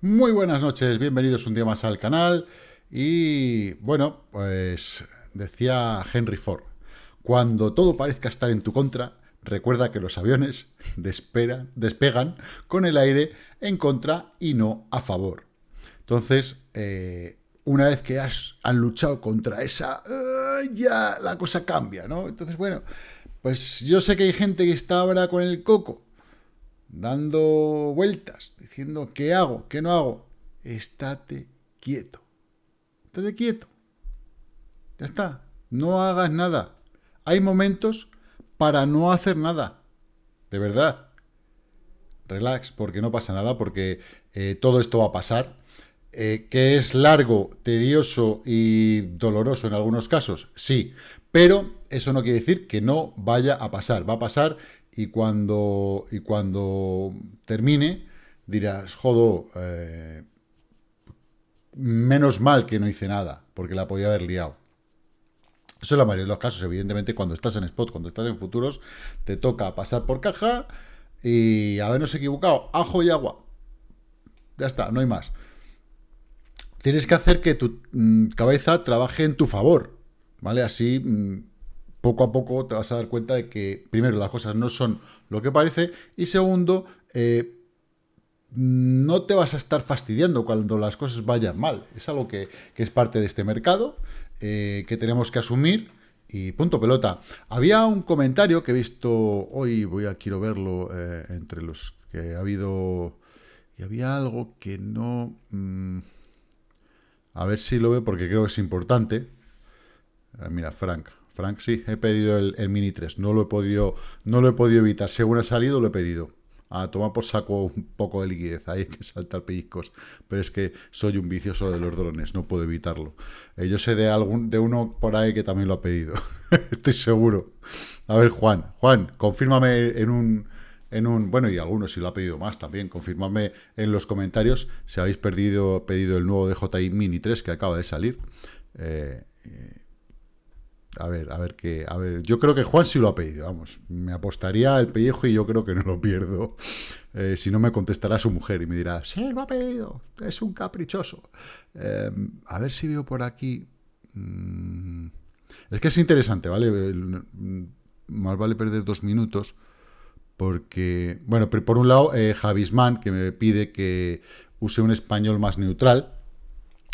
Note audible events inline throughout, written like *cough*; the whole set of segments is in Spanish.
Muy buenas noches, bienvenidos un día más al canal. Y bueno, pues decía Henry Ford, cuando todo parezca estar en tu contra, recuerda que los aviones *laughs* despegan con el aire en contra y no a favor. Entonces, eh, una vez que has, han luchado contra esa, ya la cosa cambia, ¿no? Entonces, bueno, pues yo sé que hay gente que está ahora con el coco, dando vueltas, diciendo qué hago, qué no hago. Estate quieto. Estate quieto. Ya está. No hagas nada. Hay momentos para no hacer nada. De verdad. Relax, porque no pasa nada, porque eh, todo esto va a pasar. Eh, que es largo, tedioso y doloroso en algunos casos, sí, pero eso no quiere decir que no vaya a pasar, va a pasar y cuando, y cuando termine dirás, jodo, eh, menos mal que no hice nada, porque la podía haber liado. Eso es la mayoría de los casos, evidentemente, cuando estás en spot, cuando estás en futuros, te toca pasar por caja y habernos equivocado, ajo y agua. Ya está, no hay más. Tienes que hacer que tu mm, cabeza trabaje en tu favor, ¿vale? Así mm, poco a poco te vas a dar cuenta de que, primero, las cosas no son lo que parece, y segundo, eh, no te vas a estar fastidiando cuando las cosas vayan mal. Es algo que, es parte de este mercado, eh, que tenemos que asumir, y punto pelota. Había un comentario que he visto hoy, voy a quiero verlo eh, entre los que ha habido... Y había algo que no... Mm, a ver si lo veo porque creo que es importante. mira, Frank, Frank, sí, he pedido el, Mini 3. No lo he podido, no lo he podido evitar. Según ha salido, lo he pedido. A tomar por saco un poco de liquidez. Hay que saltar pellizcos. Pero es que soy un vicioso de los drones. No puedo evitarlo. Eh, yo sé de algún de uno por ahí que también lo ha pedido. *laughs* Estoy seguro. A ver, Juan. Juan, confírmame en un... En un, bueno, y algunos si lo ha pedido más también, confirmadme en los comentarios si habéis perdido, pedido el nuevo DJI Mini 3 que acaba de salir. Eh, eh a ver, a ver qué. A ver, yo creo que Juan sí lo ha pedido, vamos. Me apostaría el pellejo y yo creo que no lo pierdo. Eh, si no, me contestará su mujer y me dirá, sí, lo ha pedido, es un caprichoso. Eh, a ver si veo por aquí. Mm, es que es interesante, ¿vale? Más vale perder dos minutos. Porque, bueno, por un lado, eh, Javisman, que me pide que use un español más neutral.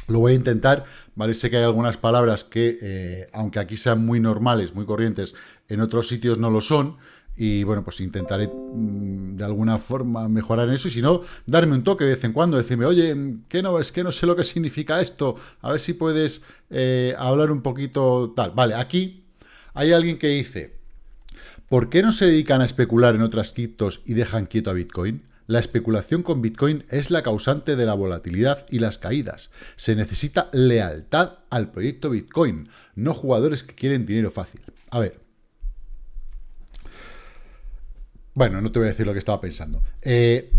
Lo voy a intentar, ¿vale? Sé que hay algunas palabras que, eh, aunque aquí sean muy normales, muy corrientes, en otros sitios no lo son, y bueno, pues intentaré mm, de alguna forma mejorar en eso, y si no, darme un toque de vez en cuando, decirme, oye, ¿qué no, es que no sé lo que significa esto, a ver si puedes eh, hablar un poquito tal. Vale, aquí hay alguien que dice, ¿por qué no se dedican a especular en otras criptos y dejan quieto a Bitcoin? La especulación con Bitcoin es la causante de la volatilidad y las caídas. Se necesita lealtad al proyecto Bitcoin, no jugadores que quieren dinero fácil. A ver. Bueno, no te voy a decir lo que estaba pensando. Eh,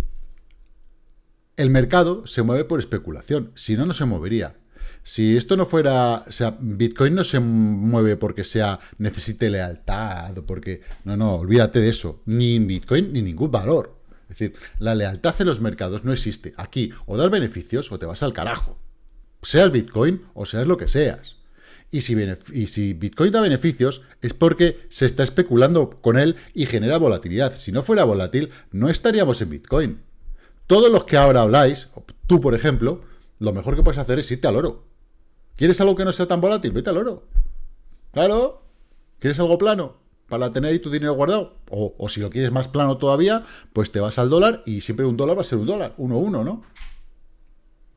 el mercado se mueve por especulación, si no, no se movería. Si esto no fuera, o sea, Bitcoin no se mueve porque sea, necesite lealtad, porque, no, no, olvídate de eso, ni Bitcoin ni ningún valor. Es decir, la lealtad en los mercados no existe. Aquí, o das beneficios o te vas al carajo. Seas Bitcoin o seas lo que seas. Y si, y si, Bitcoin da beneficios es porque se está especulando con él y genera volatilidad. Si no fuera volátil, no estaríamos en Bitcoin. Todos los que ahora habláis, tú por ejemplo, lo mejor que puedes hacer es irte al oro. ¿Quieres algo que no sea tan volátil? Vete al oro. Claro. ¿Quieres algo plano? Para tener ahí tu dinero guardado. O, si lo quieres más plano todavía, pues te vas al dólar y siempre un dólar va a ser un dólar, uno uno, ¿no?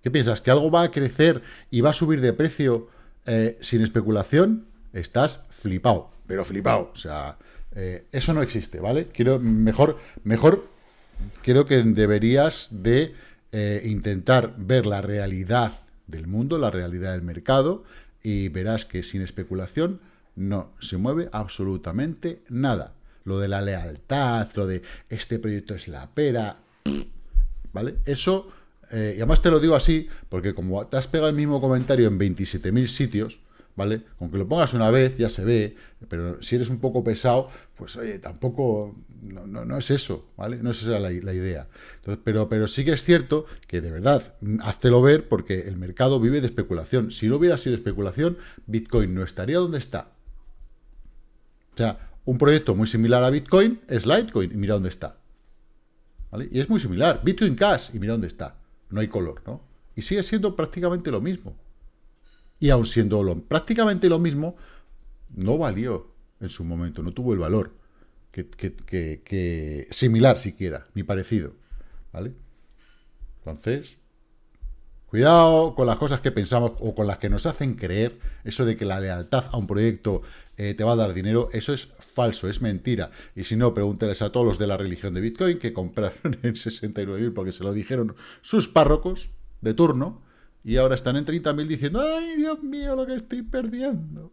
¿Qué piensas? ¿Que algo va a crecer y va a subir de precio eh, sin especulación? Estás flipado, pero flipado. O sea, eh, eso no existe, ¿vale? Quiero, mejor, mejor, creo que deberías de eh, intentar ver la realidad del mundo, la realidad del mercado, y verás que sin especulación no, se mueve absolutamente nada. Lo de la lealtad, lo de este proyecto es la pera, ¿vale? Eso, eh, y además te lo digo así, porque como te has pegado el mismo comentario en 27.000 sitios, ¿vale? Aunque lo pongas una vez, ya se ve, pero si eres un poco pesado, pues oye, tampoco no, no, es eso, ¿vale? No es esa la, idea. pero, pero sí que es cierto que de verdad, háztelo ver porque el mercado vive de especulación. Si no hubiera sido especulación, Bitcoin no estaría donde está. O sea, un proyecto muy similar a Bitcoin es Litecoin, y mira dónde está. ¿Vale? Y es muy similar, Bitcoin Cash, y mira dónde está. No hay color, ¿no? Y sigue siendo prácticamente lo mismo. Y aun siendo prácticamente lo mismo, no valió en su momento, no tuvo el valor que, similar siquiera, ni parecido. ¿Vale? Entonces, cuidado con las cosas que pensamos o con las que nos hacen creer, eso de que la lealtad a un proyecto eh, te va a dar dinero, eso es falso, es mentira. Y si no, pregúntales a todos los de la religión de Bitcoin que compraron *laughs* en 69.000 porque se lo dijeron sus párrocos de turno y ahora están en 30.000 diciendo, ¡ay, Dios mío, lo que estoy perdiendo!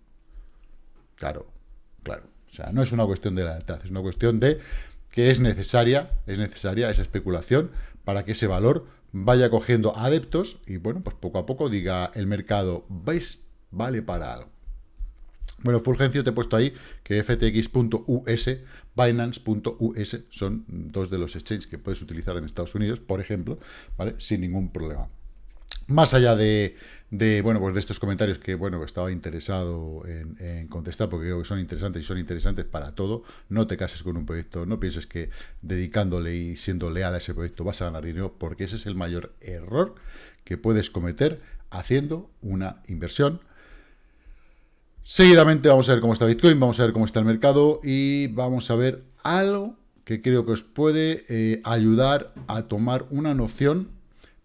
Claro, claro. O sea, no es una cuestión de lealtad, es una cuestión de que es necesaria, es necesaria esa especulación para que ese valor vaya cogiendo adeptos y, bueno, pues poco a poco diga el mercado, ¿veis? Vale para algo. Bueno, Fulgencio te he puesto ahí que ftx.us, binance.us son dos de los exchanges que puedes utilizar en Estados Unidos, por ejemplo, ¿vale? Sin ningún problema. Más allá de, bueno, pues de estos comentarios que, bueno, estaba interesado en, contestar porque creo que son interesantes y son interesantes para todo. No te cases con un proyecto, no pienses que dedicándole y siendo leal a ese proyecto vas a ganar dinero, porque ese es el mayor error que puedes cometer haciendo una inversión. Seguidamente vamos a ver cómo está Bitcoin, vamos a ver cómo está el mercado y vamos a ver algo que creo que os puede eh, ayudar a tomar una noción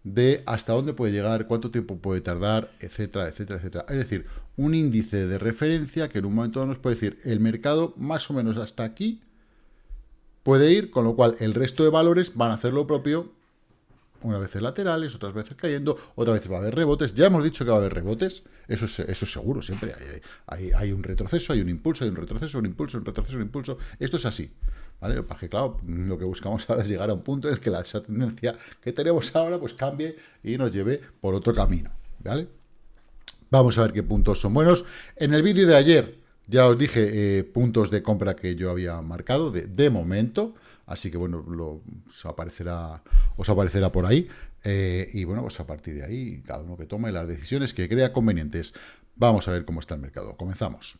de hasta dónde puede llegar, cuánto tiempo puede tardar, etcétera, etcétera, etcétera. Es decir, un índice de referencia que en un momento nos puede decir el mercado más o menos hasta aquí puede ir, con lo cual el resto de valores van a hacer lo propio, unas veces laterales, otras veces cayendo, otras veces va a haber rebotes. Ya hemos dicho que va a haber rebotes, eso es, eso es seguro, siempre hay, hay, hay un retroceso, hay un impulso, hay un retroceso, un impulso, un retroceso, un impulso. Esto es así. ¿Vale? que, claro, lo que buscamos *laughs* ahora es llegar a un punto en el que la, esa tendencia que tenemos ahora pues cambie y nos lleve por otro camino, ¿vale? Vamos a ver qué puntos son buenos. En el vídeo de ayer ya os dije eh, puntos de compra que yo había marcado de, momento, así que bueno, lo, os, aparecerá, os aparecerá por ahí. Eh, y bueno, pues a partir de ahí, cada uno que tome las decisiones que crea convenientes. Vamos a ver cómo está el mercado. Comenzamos.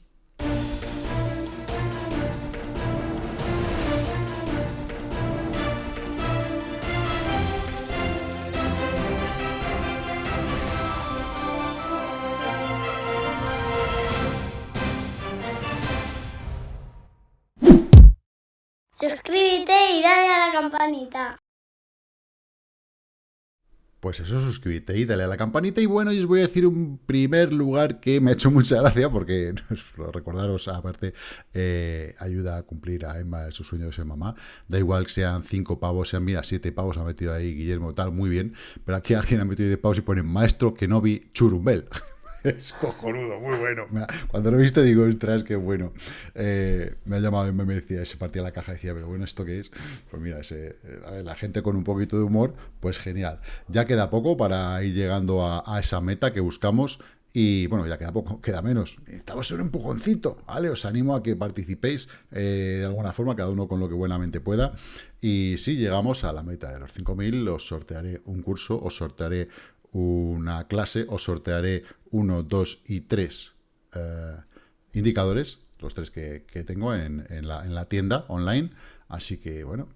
Campanita. Pues eso, suscríbete y dale a la campanita. Y bueno, yo os voy a decir un primer lugar que me ha hecho mucha gracia, porque *laughs* recordaros, aparte, eh, ayuda a cumplir a Emma su sueño de ser mamá. Da igual que sean cinco pavos, sean, mira, siete pavos ha metido ahí Guillermo, tal, muy bien. Pero aquí alguien ha metido de pavos y pone maestro que no vi churumbel. *laughs* *laughs* es cojonudo, muy bueno. Cuando lo viste digo, ostras, qué bueno. Eh, me ha llamado y me decía, se partía la caja y decía, pero bueno, ¿esto qué es? Pues mira, eh, la gente con un poquito de humor, pues genial. Ya queda poco para ir llegando a, esa meta que buscamos y bueno, ya queda poco, queda menos. Estamos en un empujoncito, ¿vale? Os animo a que participéis eh, de alguna forma, cada uno con lo que buenamente pueda. Y si llegamos a la meta de los 5.000, os sortearé un curso, os sortearé una clase, os sortearé uno, dos y tres eh, indicadores, los tres que, tengo en, la, en la tienda online. Así que, bueno,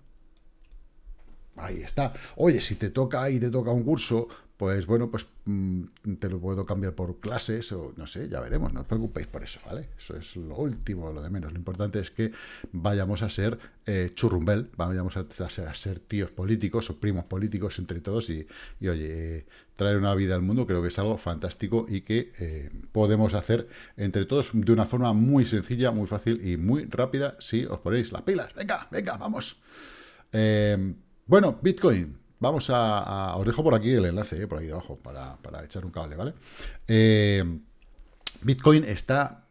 ahí está. Oye, si te toca y te toca un curso, pues bueno, pues mm, te lo puedo cambiar por clases o no sé, ya veremos, no os preocupéis por eso, ¿vale? Eso es lo último, lo de menos. Lo importante es que vayamos a ser eh, churrumbel, vayamos a, ser, tíos políticos o primos políticos entre todos y, oye, traer una vida al mundo creo que es algo fantástico y que eh, podemos hacer entre todos de una forma muy sencilla, muy fácil y muy rápida si os ponéis las pilas. Venga, venga, vamos. Eh, bueno, Bitcoin. Vamos a, Os dejo por aquí el enlace, eh, por aquí debajo, para, echar un cable, ¿vale? Eh, Bitcoin está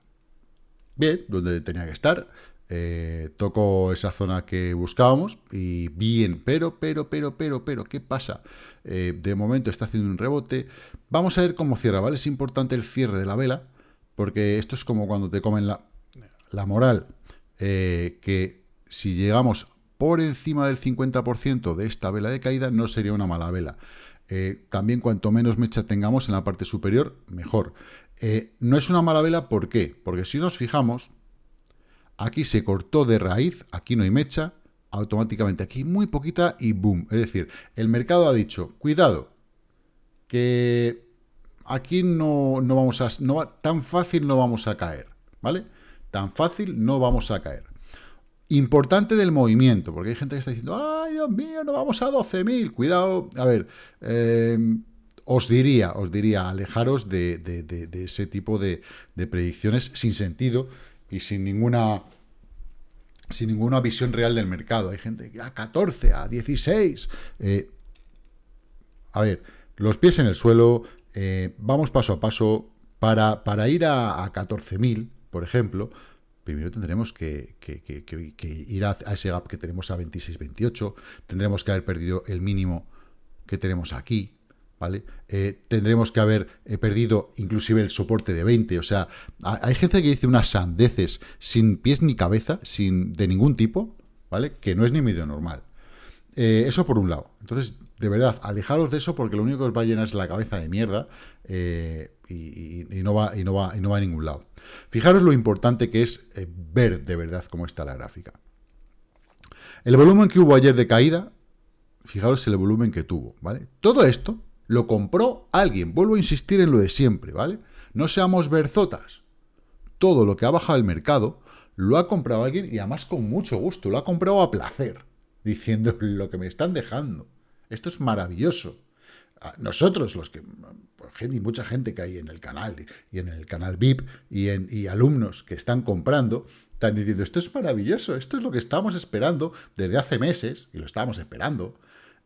bien, donde tenía que estar. Eh, toco esa zona que buscábamos y bien, pero, pero, pero, pero, pero, ¿qué pasa? de momento está haciendo un rebote. Vamos a ver cómo cierra, ¿vale? Es importante el cierre de la vela, porque esto es como cuando te comen la, la moral, que si llegamos por encima del 50% de esta vela de caída, no sería una mala vela. Eh, también cuanto menos mecha tengamos en la parte superior, mejor. Eh, no es una mala vela, ¿por qué? Porque si nos fijamos, aquí se cortó de raíz, aquí no hay mecha, automáticamente aquí muy poquita y boom. Es decir, el mercado ha dicho, cuidado, que aquí no, no vamos a, no, tan fácil no vamos a caer, ¿vale? Tan fácil no vamos a caer. Importante del movimiento, porque hay gente que está diciendo, ay, Dios mío, no vamos a 12.000. Cuidado, a ver, eh, os diría, os diría, alejaros de, ese tipo de, predicciones sin sentido y sin ninguna sin ninguna visión real del mercado. Hay gente que a 14, a 16. Eh, a ver, los pies en el suelo, eh, vamos paso a paso. Para, para ir a, a 14.000, por ejemplo, primero tendremos que, ir a, ese gap que tenemos a 26-28, tendremos que haber perdido el mínimo que tenemos aquí, ¿vale? Eh, tendremos que haber eh, perdido inclusive el soporte de 20, o sea, hay gente que dice unas sandeces sin pies ni cabeza, sin de ningún tipo, ¿vale? Que no es ni medio normal. Eh, eso por un lado. Entonces, de verdad, alejaros de eso porque lo único que os va a llenar es la cabeza de mierda y, no va, y, no va, y no va a ningún lado. Fijaros lo importante que es eh, ver de verdad cómo está la gráfica. El volumen que hubo ayer de caída, fijaros el volumen que tuvo, ¿vale? Todo esto lo compró alguien, vuelvo a insistir en lo de siempre, ¿vale? No seamos berzotas. Todo lo que ha bajado el mercado lo ha comprado alguien y además con mucho gusto, lo ha comprado a placer, diciendo *laughs* lo que me están dejando. Esto es maravilloso nosotros, los que, y mucha gente que hay en el canal, y en el canal VIP, y, en, y alumnos que están comprando, están diciendo, esto es maravilloso, esto es lo que estamos esperando desde hace meses, y lo estábamos esperando.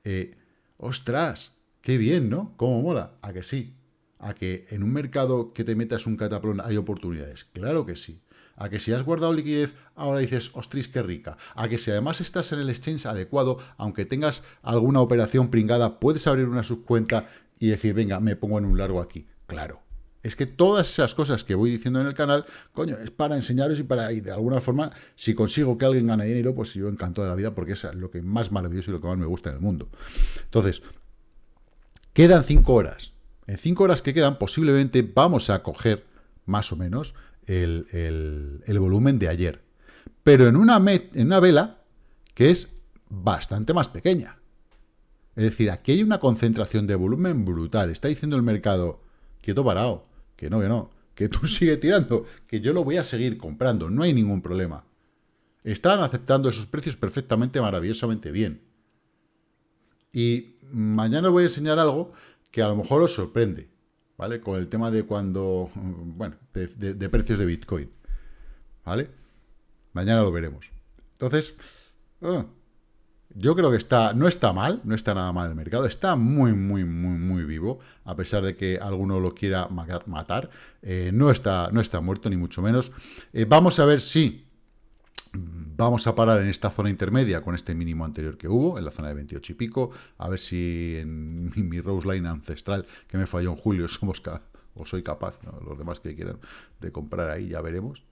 Eh, ostras, qué bien, ¿no? ¿Cómo mola? A que sí. A que en un mercado que te metas un cataplón hay oportunidades. Claro que sí a que si has guardado liquidez, ahora dices, ostris, qué rica, a que si además estás en el exchange adecuado, aunque tengas alguna operación pringada, puedes abrir una subcuenta y decir, venga, me pongo en un largo aquí. Claro. Es que todas esas cosas que voy diciendo en el canal, coño, es para enseñaros y para, y de alguna forma, si consigo que alguien gane dinero, pues yo encantado de la vida, porque es lo que más maravilloso y lo que más me gusta en el mundo. Entonces, quedan cinco horas. En cinco horas que quedan, posiblemente vamos a coger, más o menos, el, volumen de ayer. Pero en una, en una vela que es bastante más pequeña. Es decir, aquí hay una concentración de volumen brutal. Está diciendo el mercado, quieto parado, que no, que no, que tú *laughs* sigue tirando, que yo lo voy a seguir comprando, no hay ningún problema. Están aceptando esos precios perfectamente, maravillosamente bien. Y mañana voy a enseñar algo que a lo mejor os sorprende. ¿Vale? Con el tema de cuando, bueno, de, precios de Bitcoin, ¿vale? Mañana lo veremos. Entonces, ah, yo creo que está, no está mal, no está nada mal el mercado, está muy, muy, muy, muy vivo, a pesar de que alguno lo quiera matar, eh, no, está, no está muerto, ni mucho menos. Eh, vamos a ver si Vamos a parar en esta zona intermedia con este mínimo anterior que hubo, en la zona de 28 y pico, a ver si en *laughs* mi, Rose Line ancestral, que me falló en julio, *laughs* somos o soy capaz, los demás que quieran, de comprar ahí, ya veremos.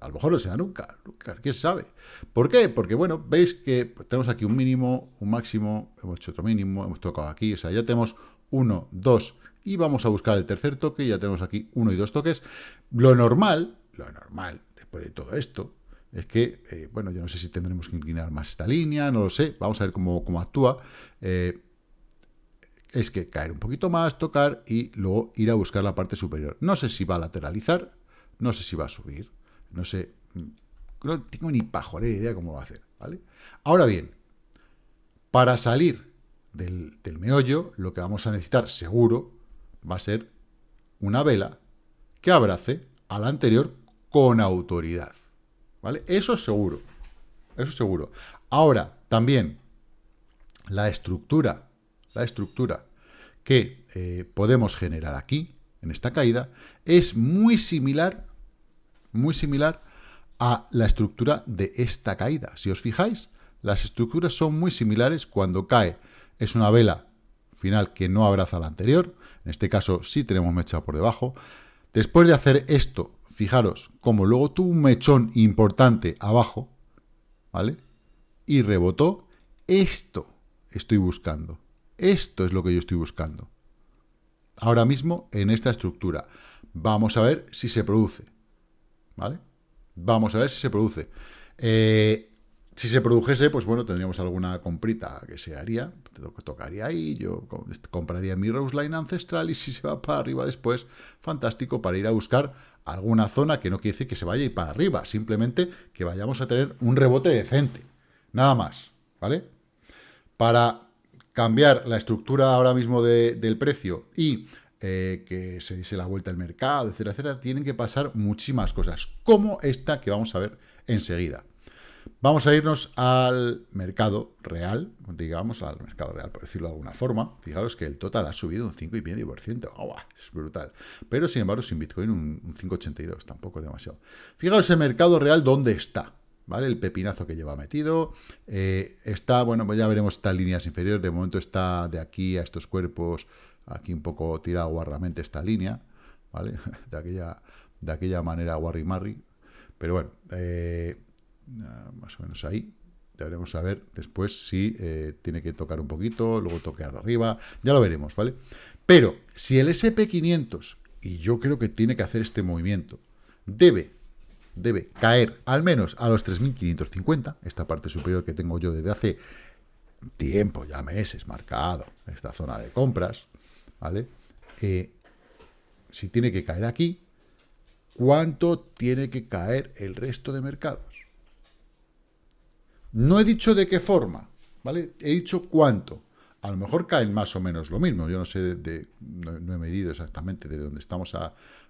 A lo mejor no sea nunca, nunca, quién sabe. ¿Por qué? Porque, bueno, veis que tenemos aquí un mínimo, un máximo, hemos hecho otro mínimo, hemos tocado aquí, o sea, ya tenemos uno, dos, y vamos a buscar el tercer toque, ya tenemos aquí uno y dos toques. Lo normal, lo normal, después de todo esto, es que, eh, bueno, yo no sé si tendremos que inclinar más esta línea, no lo sé, vamos a ver cómo, cómo actúa. Eh, es que caer un poquito más, tocar y luego ir a buscar la parte superior. No sé si va a lateralizar, no sé si va a subir, no sé, mm, no tengo ni pajolera idea cómo va a hacer, ¿vale? Ahora bien, para salir del, del meollo, lo que vamos a necesitar seguro va a ser una vela que abrace a la anterior con autoridad. Eso es seguro. Eso es seguro. Ahora, también, la estructura, la estructura que eh, podemos generar aquí, en esta caída, es muy similar, muy similar a la estructura de esta caída. Si os fijáis, las estructuras son muy similares cuando cae. Es una vela final que no abraza la anterior. En este caso sí tenemos mecha por debajo. Después de hacer esto fijaros, como luego tuvo un mechón importante abajo, ¿vale? y rebotó, esto estoy buscando. Esto es lo que yo estoy buscando. Ahora mismo en esta estructura. Vamos a ver si se produce. ¿Vale? Vamos a ver si se produce. Eh, si se produjese, pues bueno, tendríamos alguna comprita que se haría, tocaría ahí, yo compraría mi Rose Line ancestral y si se va para arriba después, fantástico para ir a buscar alguna zona que no quiere decir que se vaya a ir para arriba, simplemente que vayamos a tener un rebote decente, nada más, ¿vale? Para cambiar la estructura ahora mismo del precio y eh, que se diese la vuelta al mercado, etcétera, etcétera, tienen que pasar muchísimas cosas, como esta que vamos a ver enseguida. Vamos a irnos al mercado real, digamos, al mercado real, por decirlo de alguna forma. Fijaros que el total ha subido un 5,5%. ¡Oh, es brutal. Pero, sin embargo, sin Bitcoin un, 5,82. Tampoco es demasiado. Fijaros el mercado real dónde está. ¿Vale? El pepinazo que lleva metido. Eh, está, bueno, pues ya veremos estas líneas inferiores. De momento está de aquí a estos cuerpos, aquí un poco tirado guarramente esta línea. ¿Vale? *laughs* De aquella, de aquella manera guarri-marri. Pero bueno, eh, más o menos ahí. Ya veremos a ver después si eh, tiene que tocar un poquito, luego tocar arriba, ya lo veremos, ¿vale? Pero si el SP500, y yo creo que tiene que hacer este movimiento, debe, debe caer al menos a los 3.550, esta parte superior que tengo yo desde hace tiempo, ya meses, marcado, esta zona de compras, ¿vale? Eh, si tiene que caer aquí, ¿cuánto tiene que caer el resto de mercados? No he dicho de qué forma, ¿vale? He dicho cuánto. A lo mejor caen más o menos lo mismo. Yo no sé, de, no, he medido exactamente de dónde estamos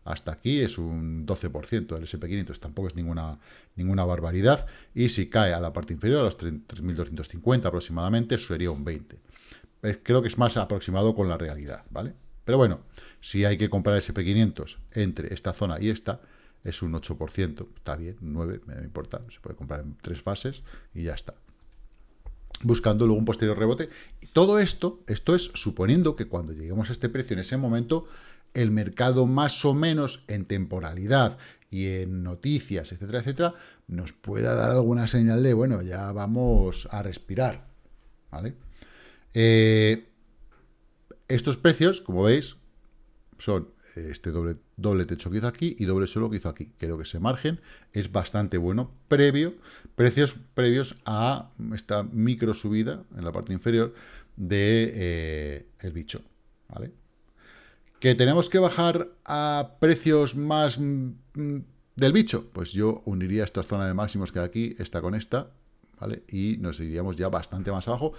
hasta aquí. Es un 12% del SP500. Tampoco es ninguna, ninguna barbaridad. Y si cae a la parte inferior, a los 3.250 aproximadamente, sería un 20%. Creo que es más aproximado con la realidad, ¿vale? Pero bueno, si hay que comprar SP500 entre esta zona y esta, es un 8%, está bien, 9, me importa, se puede comprar en tres fases y ya está. Buscando luego un posterior rebote. Y todo esto, esto es suponiendo que cuando lleguemos a este precio en ese momento, el mercado más o menos en temporalidad y en noticias, etcétera, etcétera, nos pueda dar alguna señal de, bueno, ya vamos a respirar, ¿vale? Eh, estos precios, como veis, son este doble, doble techo que hizo aquí y doble suelo que hizo aquí. Creo que ese margen es bastante bueno, previo, precios previos a esta micro subida en la parte inferior de eh, el bicho, ¿vale? ¿Que tenemos que bajar a precios más mm, del bicho? Pues yo uniría esta zona de máximos que aquí, esta con esta, ¿vale? Y nos iríamos ya bastante más abajo,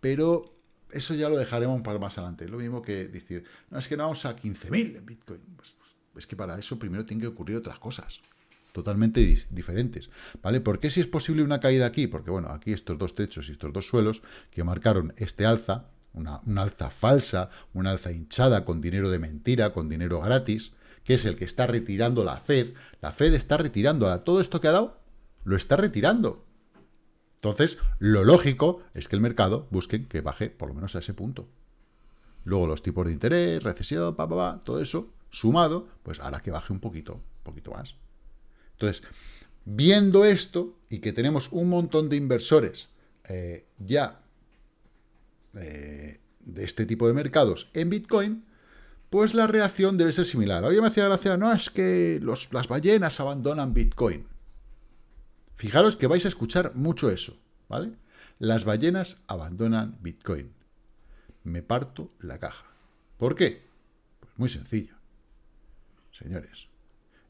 pero eso ya lo dejaremos para más adelante. Lo mismo que decir, no, es que no vamos a 15.000 en Bitcoin. Pues, pues, es que para eso primero tienen que ocurrir otras cosas totalmente diferentes, ¿vale? ¿Por qué si es posible una caída aquí? Porque, bueno, aquí estos dos techos y estos dos suelos que marcaron este alza, una, alza falsa, una alza hinchada con dinero de mentira, con dinero gratis, que es el que está retirando la Fed. La Fed está retirando a todo esto que ha dado, lo está retirando. Entonces, lo lógico es que el mercado busque que baje por lo menos a ese punto. Luego los tipos de interés, recesión, pa, pa, todo eso, sumado, pues hará que baje un poquito, un poquito más. Entonces, viendo esto y que tenemos un montón de inversores eh, ya eh, de este tipo de mercados en Bitcoin, pues la reacción debe ser similar. Oye, me hacía gracia, no, es que las ballenas abandonan Bitcoin. Fijaros que vais a escuchar mucho eso, ¿vale? Las ballenas abandonan Bitcoin. Me parto la caja. ¿Por qué? Pues muy sencillo, señores.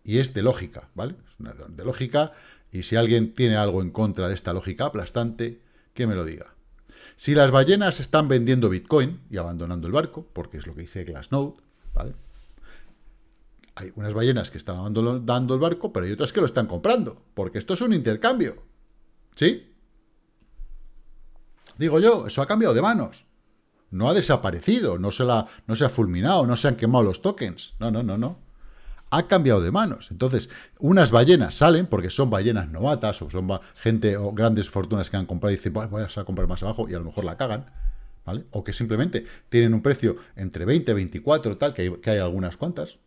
Y es de lógica, ¿vale? Es una de lógica, y si alguien tiene algo en contra de esta lógica aplastante, que me lo diga. Si las ballenas están vendiendo Bitcoin y abandonando el barco, porque es lo que dice Glassnode, ¿vale? hay unas ballenas que están dando el barco, pero hay otras que lo están comprando, porque esto es un intercambio. ¿Sí? Digo yo, eso ha cambiado de manos. No ha desaparecido, no se, la, no se ha fulminado, no se han quemado los tokens. No, no, no, no. Ha cambiado de manos. Entonces, unas ballenas salen, porque son ballenas novatas, o son gente o grandes fortunas que han comprado y dicen, voy a comprar más abajo, y a lo mejor la cagan. ¿Vale? O que simplemente tienen un precio entre 20, 24, tal, que hay, que hay algunas cuantas,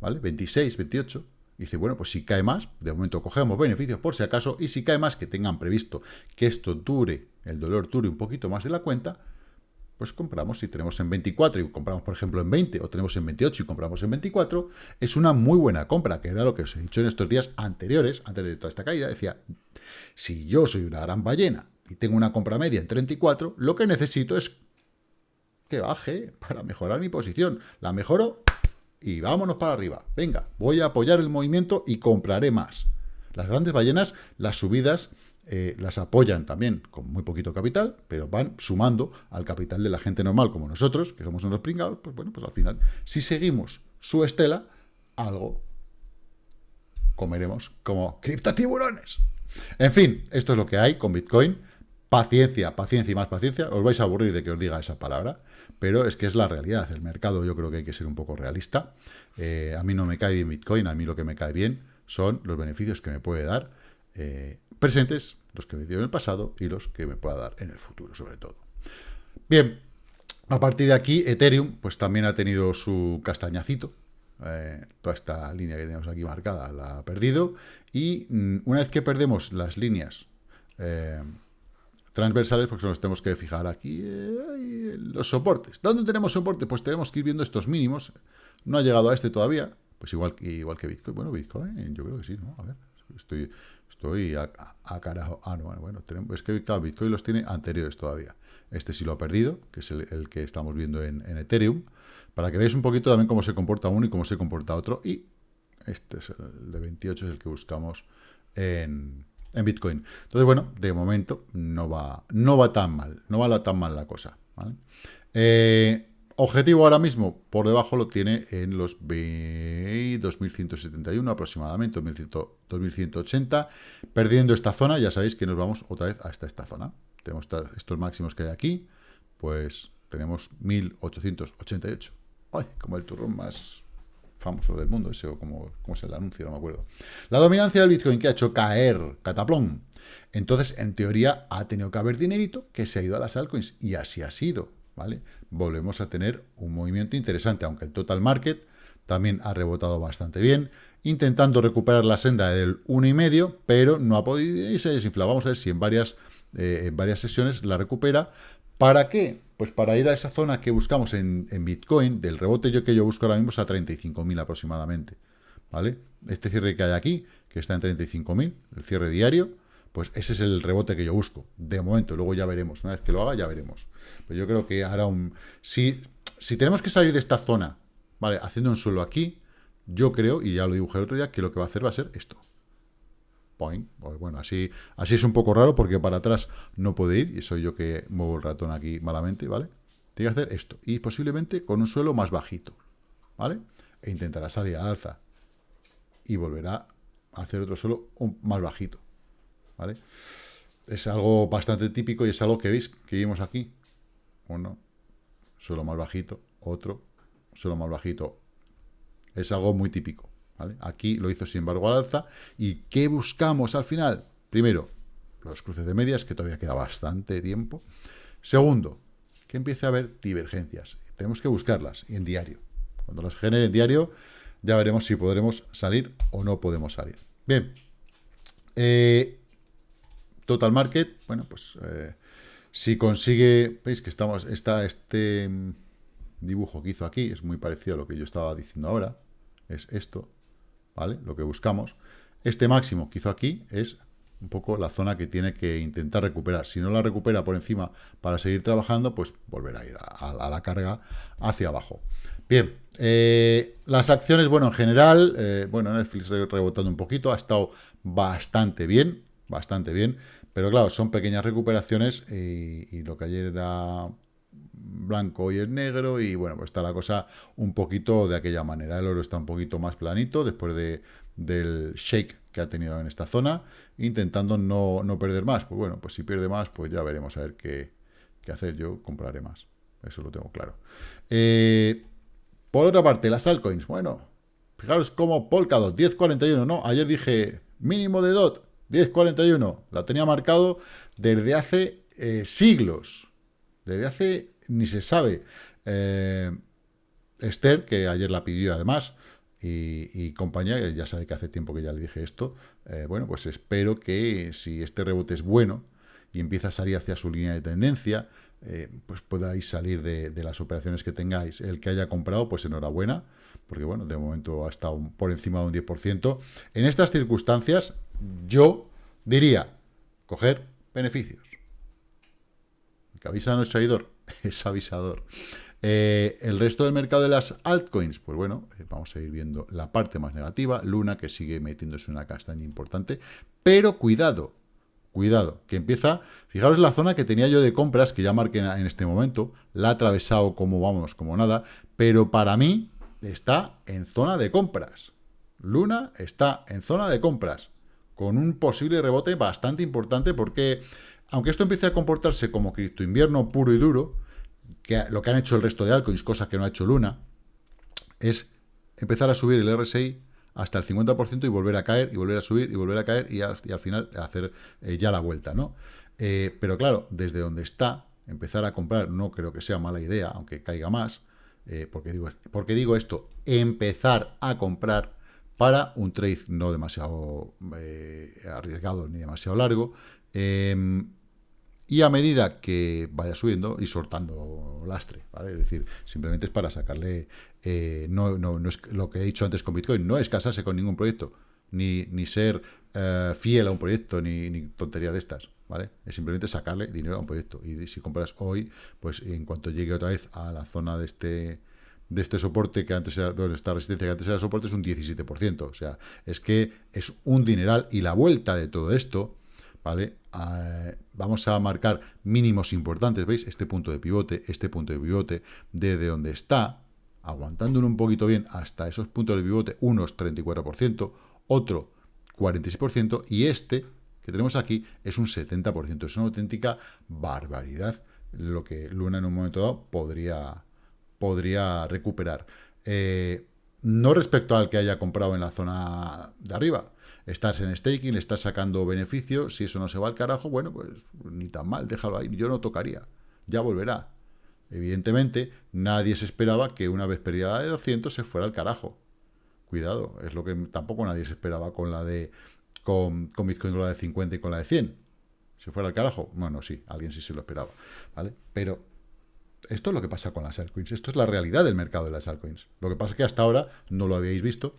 ¿vale? 26, 28, dice, bueno, pues si cae más, de momento cogemos beneficios por si acaso, y si cae más, que tengan previsto que esto dure, el dolor dure un poquito más de la cuenta, pues compramos, si tenemos en 24 y compramos, por ejemplo, en 20, o tenemos en 28 y compramos en 24, es una muy buena compra, que era lo que os he dicho en estos días anteriores, antes de toda esta caída, decía, si yo soy una gran ballena y tengo una compra media en 34, lo que necesito es que baje para mejorar mi posición. La mejoro y vámonos para arriba. Venga, voy a apoyar el movimiento y compraré más. Las grandes ballenas, las subidas eh, las apoyan también con muy poquito capital, pero van sumando al capital de la gente normal como nosotros, que somos unos pringados, pues bueno, pues al final, si seguimos su estela, algo comeremos como criptotiburones. En fin, esto es lo que hay con Bitcoin. Paciencia, paciencia y más paciencia. Os vais a aburrir de que os diga esa palabra, pero es que es la realidad. El mercado yo creo que hay que ser un poco realista. Eh, a mí no me cae bien Bitcoin, a mí lo que me cae bien son los beneficios que me puede dar eh, presentes, los que me dio en el pasado y los que me pueda dar en el futuro, sobre todo. Bien, a partir de aquí, Ethereum, pues también ha tenido su castañacito. Eh, toda esta línea que tenemos aquí marcada la ha perdido. Y mm, una vez que perdemos las líneas eh, transversales, porque nos tenemos que fijar aquí los soportes. ¿Dónde tenemos soporte? Pues tenemos que ir viendo estos mínimos. No ha llegado a este todavía, pues igual, igual que Bitcoin. Bueno, Bitcoin, yo creo que sí, ¿no? A ver, estoy, Estoy a, carajo. Ah, no, bueno, bueno tenemos, es que Bitcoin los tiene anteriores todavía. Este sí lo ha perdido, que es el, que estamos viendo en, Ethereum, para que veáis un poquito también cómo se comporta uno y cómo se comporta otro. Y este es el de 28, es el que buscamos en, Bitcoin. Entonces, bueno, de momento no va, no va tan mal, no va tan mal la cosa. ¿vale? Eh, Objetivo ahora mismo, por debajo lo tiene en los 2171 aproximadamente, 2180. Perdiendo esta zona, ya sabéis que nos vamos otra vez hasta esta zona. Tenemos estos máximos que hay aquí, pues tenemos 1888. Ay, como el turrón más famoso del mundo, ese o como, como es el anuncio, no me acuerdo. La dominancia del Bitcoin que ha hecho caer, cataplón. Entonces, en teoría, ha tenido que haber dinerito que se ha ido a las altcoins, y así ha sido. Volvemos a tener un movimiento interesante, aunque el total market también ha rebotado bastante bien, intentando recuperar la senda del 1,5, pero no ha podido y se desinfla. Vamos a ver si en varias, eh, en varias sesiones la recupera. ¿Para qué? Pues para ir a esa zona que buscamos en, Bitcoin, del rebote yo que yo busco ahora mismo es a 35.000 aproximadamente. ¿Vale? Este cierre que hay aquí, que está en 35.000, el cierre diario, pues ese es el rebote que yo busco, de momento, luego ya veremos, una vez que lo haga ya veremos. Pero yo creo que hará un... Si, si tenemos que salir de esta zona, ¿vale? Haciendo un suelo aquí, yo creo, y ya lo dibujé el otro día, que lo que va a hacer va a ser esto. Point. Pues bueno, así, así es un poco raro porque para atrás no puede ir, y soy yo que muevo el ratón aquí malamente, ¿vale? Tiene que hacer esto, y posiblemente con un suelo más bajito, ¿vale? E intentará salir al alza, y volverá a hacer otro suelo más bajito. ¿Vale? Es algo bastante típico y es algo que veis, que vimos aquí. Uno, suelo más bajito, otro, suelo más bajito. Es algo muy típico. Aquí lo hizo, sin embargo, al alza. ¿Y qué buscamos al final? Primero, los cruces de medias, que todavía queda bastante tiempo. Segundo, que empiece a haber divergencias. Tenemos que buscarlas, en diario. Cuando las genere en diario, ya veremos si podremos salir o no podemos salir. Bien, eh, Total Market, bueno, pues eh, si consigue, veis que estamos, está este mm, dibujo que hizo aquí, es muy parecido a lo que yo estaba diciendo ahora, es esto, ¿vale? Lo que buscamos. Este máximo que hizo aquí es un poco la zona que tiene que intentar recuperar. Si no la recupera por encima para seguir trabajando, pues volverá a ir a, la carga hacia abajo. Bien, eh, las acciones, bueno, en general, eh, bueno, Netflix rebotando un poquito, ha estado bastante bien, bastante bien. Pero claro, son pequeñas recuperaciones y, lo que ayer era blanco hoy es negro y bueno, pues está la cosa un poquito de aquella manera. El oro está un poquito más planito después de, del shake que ha tenido en esta zona, intentando no, no, perder más. Pues bueno, pues si pierde más, pues ya veremos a ver qué, qué hacer. Yo compraré más, eso lo tengo claro. Eh, por otra parte, las altcoins, bueno, fijaros como Polkadot, 10.41, ¿no? Ayer dije mínimo de DOT, 1041, la tenía marcado desde hace eh, siglos. Desde hace, ni se sabe. Eh, Esther, que ayer la pidió además, y, compañía, ya sabe que hace tiempo que ya le dije esto, eh, bueno, pues espero que si este rebote es bueno y empieza a salir hacia su línea de tendencia, eh, pues podáis salir de, las operaciones que tengáis. El que haya comprado, pues enhorabuena, porque bueno, de momento ha estado por encima de un 10%. En estas circunstancias, yo diría, coger beneficios. Que avisa no es traidor, *laughs* es avisador. Eh, el resto del mercado de las altcoins, pues bueno, eh, vamos a ir viendo la parte más negativa. Luna, que sigue metiéndose una castaña importante. Pero cuidado, cuidado, que empieza... Fijaros la zona que tenía yo de compras, que ya marqué en este momento. La ha atravesado como, vamos, como nada. Pero para mí está en zona de compras. Luna está en zona de compras. Con un posible rebote bastante importante porque... Aunque esto empiece a comportarse como cripto invierno puro y duro, que lo que han hecho el resto de altcoins, cosa que no ha hecho Luna, es empezar a subir el RSI hasta el 50% y volver a caer, y volver a subir, y volver a caer, y al, final hacer eh, ya la vuelta, ¿no? Eh, pero claro, desde donde está, empezar a comprar no creo que sea mala idea, aunque caiga más, eh, porque, digo, porque digo esto, empezar a comprar para un trade no demasiado arriesgado ni demasiado largo, y a medida que vaya subiendo y soltando lastre, ¿vale? Es decir, simplemente es para sacarle, eh, no, no, no, es lo que he dicho antes con Bitcoin, no es casarse con ningún proyecto, ni, ni ser eh, fiel a un proyecto, ni, tontería de estas, ¿vale? Es simplemente sacarle dinero a un proyecto. Y si compras hoy, pues en cuanto llegue otra vez a la zona de este de este soporte que antes era, bueno, esta resistencia que antes era soporte es un 17%. O sea, es que es un dineral y la vuelta de todo esto ¿vale? Ah, vamos a marcar mínimos importantes, ¿veis? Este punto de pivote, este punto de pivote, desde donde está, aguantándolo un poquito bien hasta esos puntos de pivote, unos 34%, otro 46%, y este que tenemos aquí es un 70%. Es una auténtica barbaridad lo que Luna en un momento dado podría, podría recuperar. Eh, no respecto al que haya comprado en la zona de arriba, estás en staking, le estás sacando beneficio, si eso no se va al carajo, bueno, pues ni tan mal, déjalo ahí, yo no tocaría, ya volverá. Evidentemente, nadie se esperaba que una vez perdida la de 200 se fuera al carajo. Cuidado, es lo que tampoco nadie se esperaba con la de con, con Bitcoin con la de 50 y con la de 100. ¿Se fuera al carajo? Bueno, sí, alguien sí se lo esperaba, ¿vale? Pero esto es lo que pasa con las altcoins, esto es la realidad del mercado de las altcoins. Lo que pasa es que hasta ahora no lo habíais visto,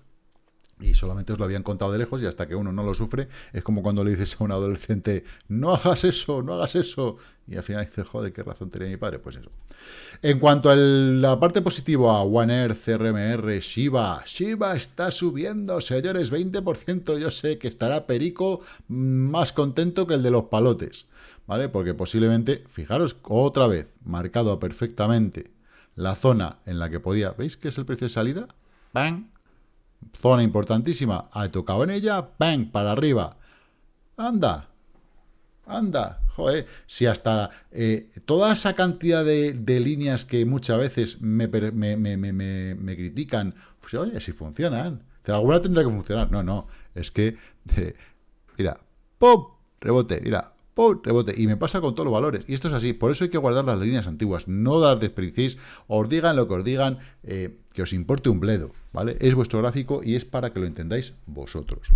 y solamente os lo habían contado de lejos y hasta que uno no lo sufre, es como cuando le dices a un adolescente, no hagas eso, no hagas eso, y al final dice, joder, ¿qué razón tenía mi padre? Pues eso. En cuanto a la parte positiva, One Earth, CRMR, Shiba, Shiba está subiendo, señores, 20%, yo sé que estará Perico más contento que el de los palotes, ¿vale? Porque posiblemente, fijaros, otra vez, marcado perfectamente la zona en la que podía, ¿veis qué es el precio de salida? ¡Bang! Zona importantísima. Ha tocado en ella. ¡Bang! Para arriba. Anda. Anda. Joder. Si hasta eh, toda esa cantidad de, líneas que muchas veces me, critican. Pues, oye, si funcionan. Alguna tendrá que funcionar. No, no. Es que... mira. ¡Pum! Rebote. Mira rebote. Y me pasa con todos los valores. Y esto es así. Por eso hay que guardar las líneas antiguas. No las desperdicéis. Os digan lo que os digan. Eh, que os importe un bledo. ¿Vale? Es vuestro gráfico y es para que lo entendáis vosotros.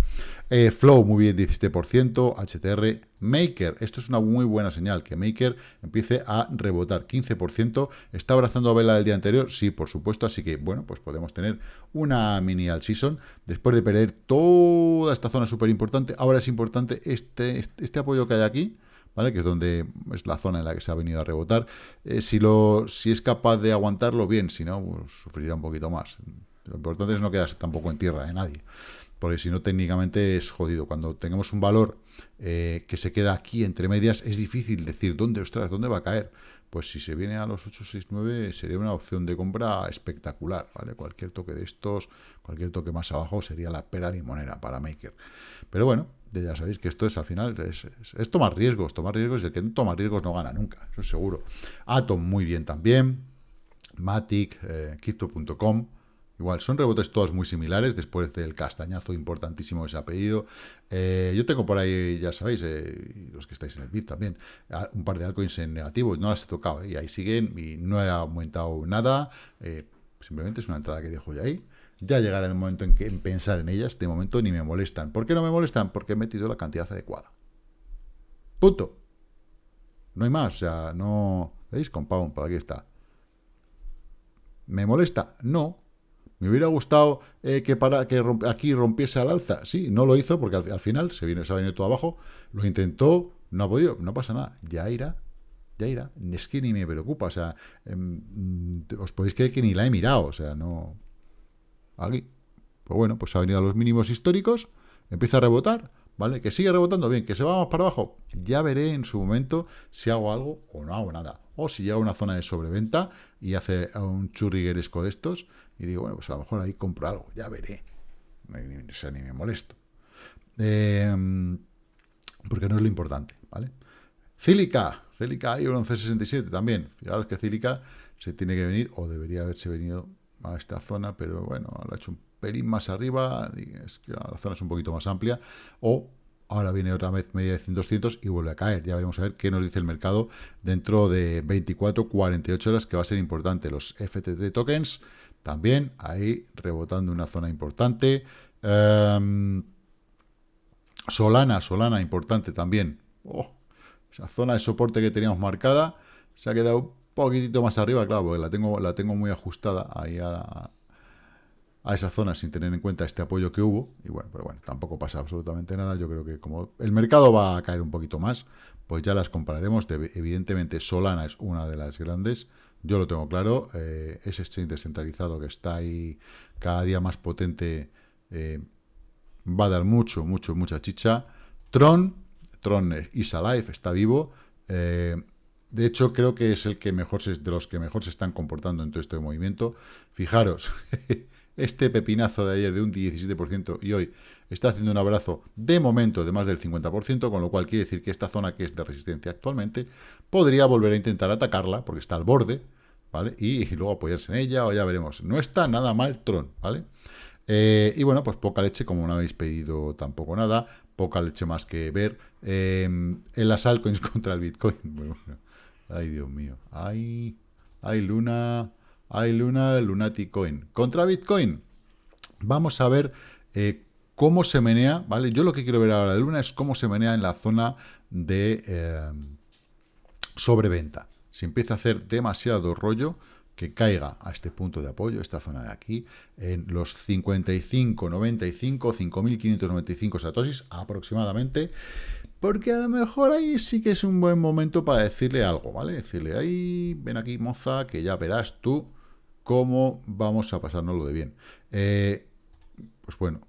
Eh, Flow, muy bien, 17%. HTR, Maker. Esto es una muy buena señal. Que Maker empiece a rebotar. 15%. ¿Está abrazando a vela del día anterior? Sí, por supuesto. Así que, bueno, pues podemos tener una mini all season. Después de perder toda esta zona súper importante. Ahora es importante este, este, este apoyo que hay aquí ¿vale? Que es donde es la zona en la que se ha venido a rebotar. Eh, si, lo, si es capaz de aguantarlo, bien, si no, pues, sufrirá un poquito más. Lo importante es no quedarse tampoco en tierra de nadie, porque si no, técnicamente es jodido. Cuando tengamos un valor eh, que se queda aquí entre medias, es difícil decir dónde, ostras, dónde va a caer. Pues si se viene a los 869 sería una opción de compra espectacular, ¿vale? Cualquier toque de estos, cualquier toque más abajo sería la pera limonera para Maker. Pero bueno, ya sabéis que esto es al final, es, tomar riesgos, tomar riesgos y el que no toma riesgos no gana nunca, eso es seguro. Atom muy bien también, Matic, eh, Crypto.com, igual, son rebotes todos muy similares después del castañazo importantísimo que se ha pedido. Eh, yo tengo por ahí, ya sabéis, eh, los que estáis en el VIP también, un par de altcoins en negativo, no las he tocado, y ahí siguen, y no he aumentado nada, simplemente es una entrada que dejo ya ahí. Ya llegará el momento en, que, en pensar en ellas, de momento ni me molestan. ¿Por qué no me molestan? Porque he metido la cantidad adecuada. Punto. No hay más, o sea, no... ¿Veis? Compound, por aquí está. ¿Me molesta? No. ¿Me hubiera gustado eh, que, para, que aquí rompiese al alza? Sí, no lo hizo porque al, final se, viene, se ha venido todo abajo. Lo intentó, no ha podido, no pasa nada. Ya irá, ya irá. Es que ni me preocupa, o sea, em, os podéis creer que ni la he mirado, o sea, no... Aquí. Pues bueno, pues ha venido a los mínimos históricos, empieza a rebotar, ¿vale? Que sigue rebotando bien, que se va más para abajo. Ya veré en su momento si hago algo o no hago nada. O si llega a una zona de sobreventa y hace un churrigueresco de estos y digo, bueno, pues a lo mejor ahí compro algo, ya veré. Ni, o ni me molesto. Em, porque no es lo importante, ¿vale? Cílica, Cílica hay un 1167 también. Fijaros que Cílica se tiene que venir, o debería haberse venido a esta zona, pero bueno, lo ha hecho un pelín más arriba, es que la zona es un poquito más amplia, o ahora viene otra vez media de 200 y vuelve a caer. Ya veremos a ver qué nos dice el mercado dentro de 24, 48 horas, que va a ser importante. Los FTT tokens también ahí rebotando una zona importante. Em, Solana, Solana importante también. Oh, esa zona de soporte que teníamos marcada se ha quedado poquitito más arriba, claro, porque la tengo, la tengo muy ajustada ahí a, esa zona sin tener en cuenta este apoyo que hubo. Y bueno, pero bueno, tampoco pasa absolutamente nada. Yo creo que como el mercado va a caer un poquito más, pues ya las compararemos. evidentemente, Solana es una de las grandes. Yo lo tengo claro. Eh, ese exchange descentralizado que está ahí cada día más potente eh, va a dar mucho, mucho, mucha chicha. Tron, Tron is alive, está vivo. Eh, de hecho, creo que es el que mejor se, de los que mejor se están comportando en todo este movimiento. Fijaros, *laughs* este pepinazo de ayer de un 17% y hoy está haciendo un abrazo de momento de más del 50%, con lo cual quiere decir que esta zona que es de resistencia actualmente podría volver a intentar atacarla, porque está al borde, ¿vale? Y, luego apoyarse en ella, o ya veremos. No está nada mal Tron, ¿vale? Eh, y bueno, pues poca leche, como no habéis pedido tampoco nada, poca leche más que ver. Eh, en las altcoins *laughs* contra el Bitcoin. Bueno, ay, Dios mío. Ay, ay, Luna hay Luna Lunatic Coin. Contra Bitcoin, vamos a ver eh, cómo se menea, ¿vale? Yo lo que quiero ver ahora de Luna es cómo se menea en la zona de eh, sobreventa. Si empieza a hacer demasiado rollo, que caiga a este punto de apoyo, esta zona de aquí, en los 55.95, 5.595 satoshis aproximadamente, porque a lo mejor ahí sí que es un buen momento para decirle algo, ¿vale? Decirle, ahí, ven aquí, moza, que ya verás tú cómo vamos a pasárnoslo de bien. Eh, pues bueno,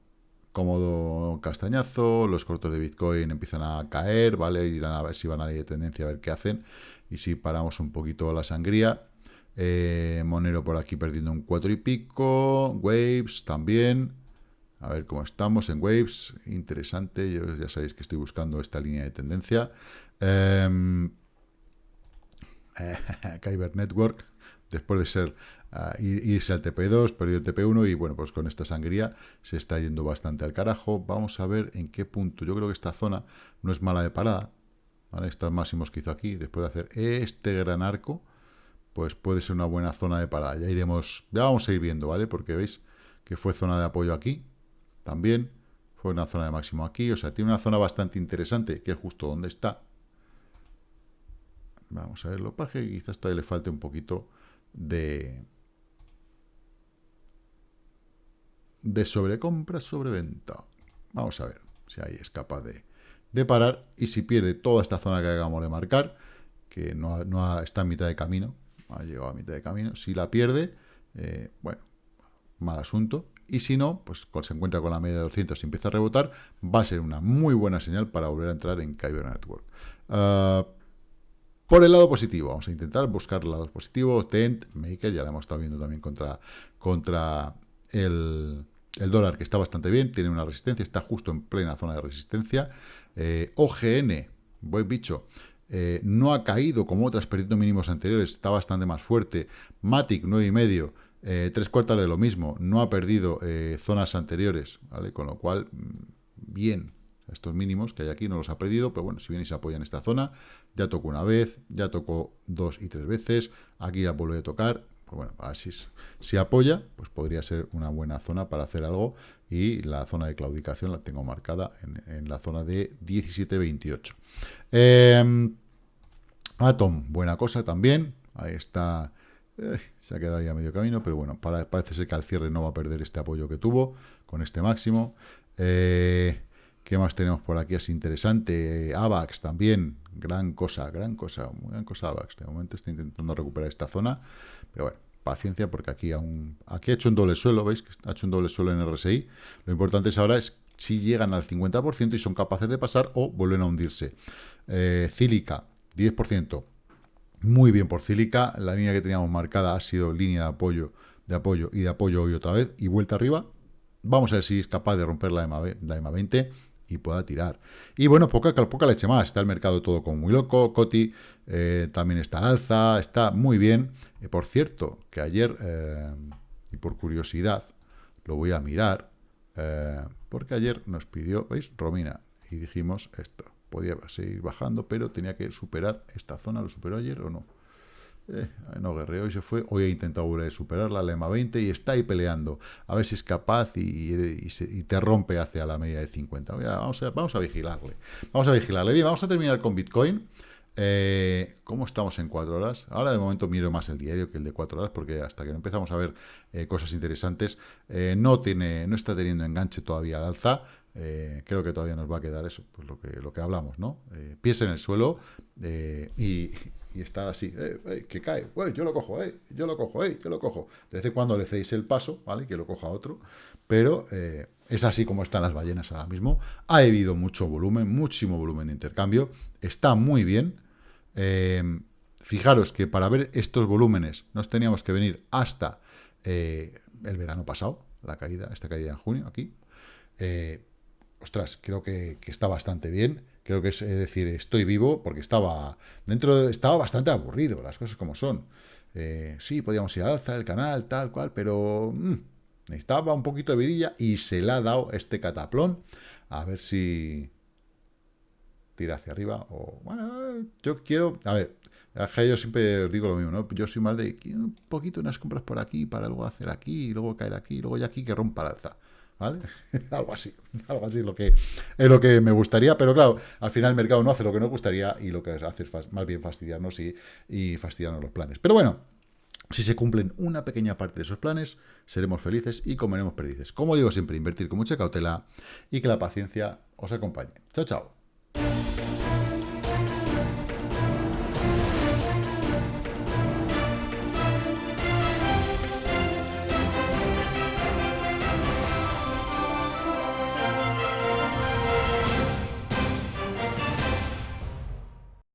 cómodo castañazo, los cortos de Bitcoin empiezan a caer, ¿vale? Irán a ver si van a ir de tendencia a ver qué hacen. Y si paramos un poquito la sangría. Eh, Monero por aquí perdiendo un 4 y pico. Waves también. A ver cómo estamos en Waves. Interesante. Yo ya sabéis que estoy buscando esta línea de tendencia. *laughs* Eh, Kyber Network, después de ser irse al TP2, perdió el TP1 y bueno, pues con esta sangría se está yendo bastante al carajo. Vamos a ver en qué punto. Yo creo que esta zona no es mala de parada. Estos máximos que hizo aquí, después de hacer este gran arco, pues puede ser una buena zona de parada. Ya iremos, ya vamos a ir viendo, ¿vale? Porque veis que fue zona de apoyo aquí, también fue una zona de máximo aquí, o sea, tiene una zona bastante interesante, que es justo donde está. Vamos a verlo, paje, quizás todavía le falte un poquito de, de sobrecompra, sobreventa. Vamos a ver si ahí es capaz de, de, parar y si pierde toda esta zona que acabamos de marcar, que no, no está en mitad de camino, ha llegado a mitad de camino, si la pierde, eh, bueno, mal asunto. Y si no, pues se encuentra con la media de 200 y empieza a rebotar, va a ser una muy buena señal para volver a entrar en Kyber Network. Ah, por el lado positivo, vamos a intentar buscar el lado positivo. Tent, Maker, ya lo hemos estado viendo también contra, contra el, el dólar que está bastante bien, tiene una resistencia, está justo en plena zona de resistencia. Eh, OGN, voy bicho, eh, no ha caído como otras perdiendo mínimos anteriores, está bastante más fuerte. Matic, 9,5, eh, tres cuartas de lo mismo, no ha perdido eh, zonas anteriores. Con lo cual, mm, bien, estos mínimos que hay aquí no los ha perdido, pero bueno, si bien y se apoya en esta zona, ya tocó una vez, ya tocó dos y tres veces, aquí ya vuelve a tocar, pues bueno, así es. Si apoya, pues podría ser una buena zona para hacer algo y la zona de claudicación la tengo marcada en, la zona de 17.28. Eh, Atom, buena cosa también. Ahí está. Eh, se ha quedado ya medio camino, pero bueno, parece ser que al cierre no va a perder este apoyo que tuvo con este máximo. Eh, ¿Qué más tenemos por aquí? Es interesante. AVAX también. Gran cosa, gran cosa, gran cosa AVAX. De momento está intentando recuperar esta zona. Pero bueno, paciencia porque aquí aún... Aquí ha hecho un doble suelo, ¿veis? Ha hecho un doble suelo en RSI. Lo importante es ahora es si llegan al 50% y son capaces de pasar o vuelven a hundirse. Eh, Cílica, 10%. Muy bien por Cílica. La línea que teníamos marcada ha sido línea de apoyo, de apoyo y de apoyo hoy otra vez y vuelta arriba. Vamos a ver si es capaz de romper la EMA, la EMA 20 y pueda tirar. Y bueno, poca, poca leche más. Está el mercado todo como muy loco. Coti eh, también está al alza. Está muy bien. Eh, por cierto, que ayer, eh, y por curiosidad, lo voy a mirar, porque ayer nos pidió, ¿veis? Romina. Y dijimos esto podía seguir bajando, pero tenía que superar esta zona. ¿Lo superó ayer o no? Eh, no guerreó y se fue. Hoy he intentado volver a superarla, la EMA 20, y está ahí peleando. A ver si es capaz y, te rompe hacia la media de 50. Vamos a, vamos a vigilarle. Vamos a vigilarle. Bien, vamos a terminar con Bitcoin. Eh, ¿Cómo estamos en cuatro horas? Ahora de momento miro más el diario que el de cuatro horas, porque hasta que no empezamos a ver eh, cosas interesantes, no, tiene, no está teniendo enganche todavía al alza. Eh, creo que todavía nos va a quedar eso, pues lo que, lo que hablamos, ¿no? Eh, pies en el suelo eh, y, y, está así, que cae, yo lo cojo, yo lo cojo, yo lo cojo. De vez en cuando le cedéis el paso, ¿vale? Que lo coja otro, pero es así como están las ballenas ahora mismo. Ha habido mucho volumen, muchísimo volumen de intercambio, está muy bien. fijaros que para ver estos volúmenes nos teníamos que venir hasta el verano pasado, la caída, esta caída en junio, aquí ostras, creo que, está bastante bien. Creo que es, decir, estoy vivo porque estaba dentro, estaba bastante aburrido, las cosas como son. Eh, sí, podíamos ir al alza el canal, tal cual, pero mm, necesitaba un poquito de vidilla y se le ha dado este cataplón. A ver si tira hacia arriba o... Bueno, yo quiero... A ver, yo siempre os digo lo mismo, ¿no? Yo soy más de un poquito unas compras por aquí para luego hacer aquí, y luego caer aquí, y luego ya aquí que rompa la alza. ¿Vale? *laughs* algo así, algo así es lo, que, es lo que me gustaría, pero claro, al final el mercado no hace lo que nos gustaría y lo que hace es más bien fastidiarnos y, y fastidiarnos los planes. Pero bueno, si se cumplen una pequeña parte de esos planes, seremos felices y comeremos perdices. Como digo siempre, invertir con mucha cautela y que la paciencia os acompañe. Chao, chao.